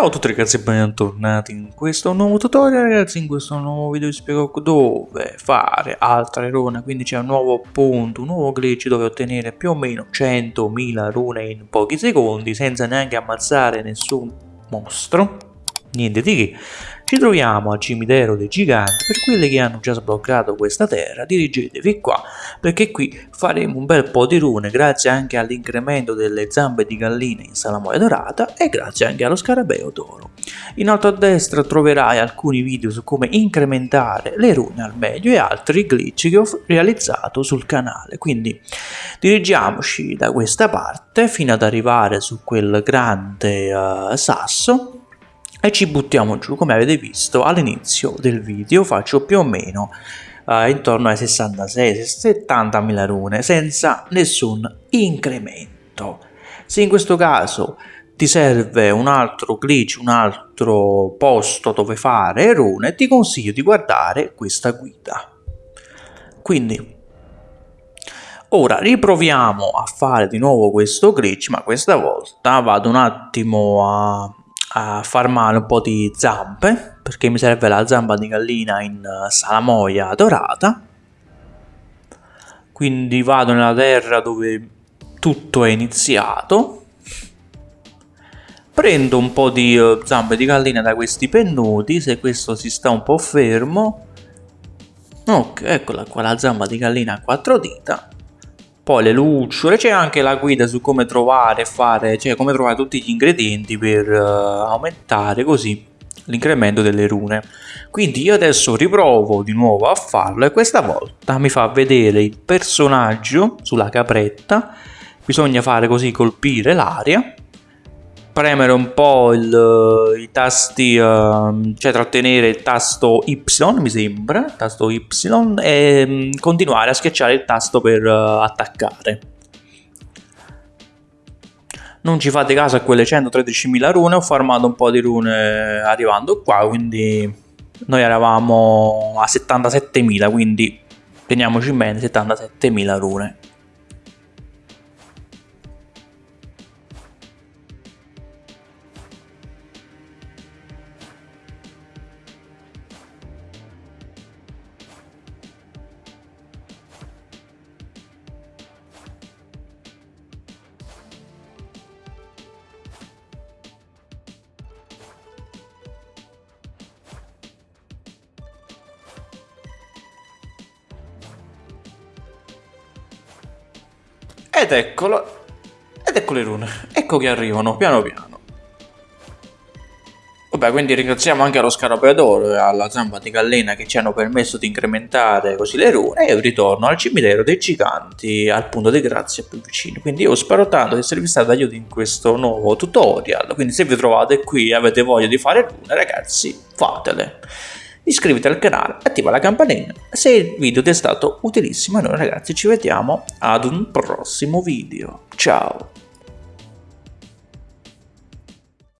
Ciao a tutti ragazzi e bentornati in questo nuovo tutorial ragazzi in questo nuovo video vi spiego dove fare altre rune quindi c'è un nuovo punto, un nuovo glitch dove ottenere più o meno 100.000 rune in pochi secondi senza neanche ammazzare nessun mostro niente di che ci troviamo al cimitero dei giganti, per quelli che hanno già sbloccato questa terra dirigetevi qua perché qui faremo un bel po' di rune grazie anche all'incremento delle zampe di gallina in salamoia dorata e grazie anche allo scarabeo d'oro. In alto a destra troverai alcuni video su come incrementare le rune al meglio e altri glitch che ho realizzato sul canale, quindi dirigiamoci da questa parte fino ad arrivare su quel grande uh, sasso e ci buttiamo giù come avete visto all'inizio del video faccio più o meno eh, intorno ai 66-70 mila rune senza nessun incremento se in questo caso ti serve un altro glitch, un altro posto dove fare rune, ti consiglio di guardare questa guida. Quindi, ora riproviamo a fare di nuovo questo glitch, ma questa volta vado un attimo a a farmare un po' di zampe perché mi serve la zampa di gallina in eh, salamoia dorata. Quindi vado nella terra dove tutto è iniziato. Prendo un po' di uh, zampe di gallina da questi pennuti se questo si sta un po' fermo. Ok eccola qua la zampa di gallina a quattro dita poi le lucciole, c'è anche la guida su come trovare fare, cioè come trovare tutti gli ingredienti per uh, aumentare così l'incremento delle rune. Quindi io adesso riprovo di nuovo a farlo e questa volta mi fa vedere il personaggio sulla capretta, bisogna fare così colpire l'aria premere un po' il, i tasti, uh, cioè trattenere il tasto Y mi sembra, tasto Y e um, continuare a schiacciare il tasto per uh, attaccare. Non ci fate caso a quelle 113.000 rune, ho farmato un po' di rune arrivando qua, quindi noi eravamo a 77.000, quindi teniamoci bene 77.000 rune. Ed eccolo. Ed ecco le rune. Ecco che arrivano, piano piano. Vabbè, quindi ringraziamo anche allo scarabeo d'oro e alla zampa di gallina che ci hanno permesso di incrementare così le rune e ritorno al cimitero dei giganti al punto di grazia più vicino. Quindi io spero tanto di esservi stato d'aiuto in questo nuovo tutorial, quindi se vi trovate qui e avete voglia di fare rune ragazzi fatele iscriviti al canale, attiva la campanella se il video ti è stato utilissimo e noi ragazzi ci vediamo ad un prossimo video. Ciao!